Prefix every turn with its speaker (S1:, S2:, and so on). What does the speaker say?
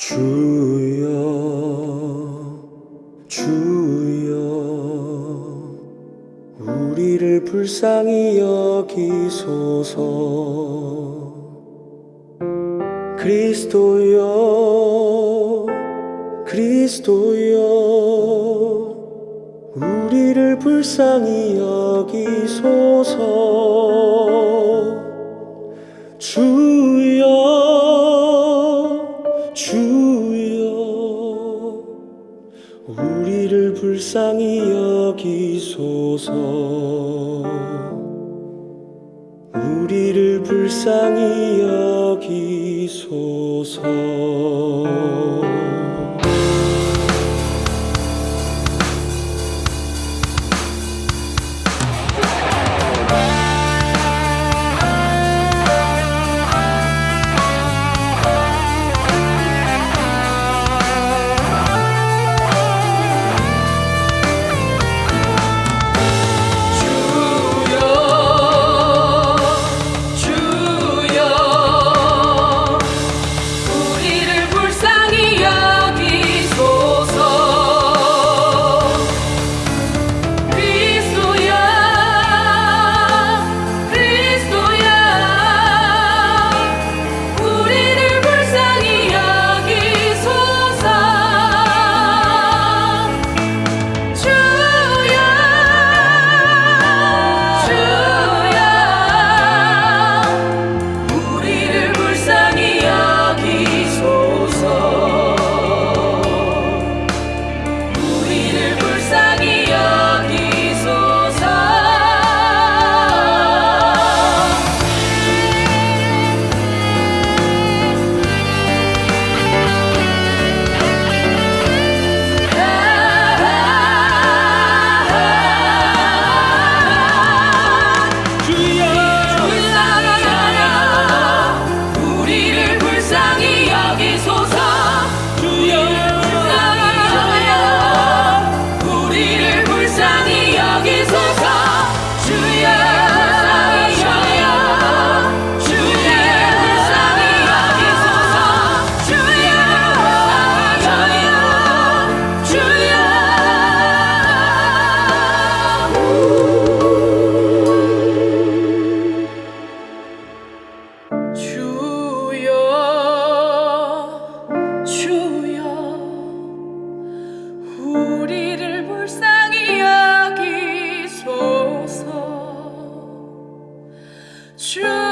S1: 주여 주여 우리를 불쌍히 여기소서. 그리스도여 그리스도여 우리를 불쌍히 여기소서. 주여 주 불쌍히 여기소서. 우리를 불쌍히 여기소서.
S2: true.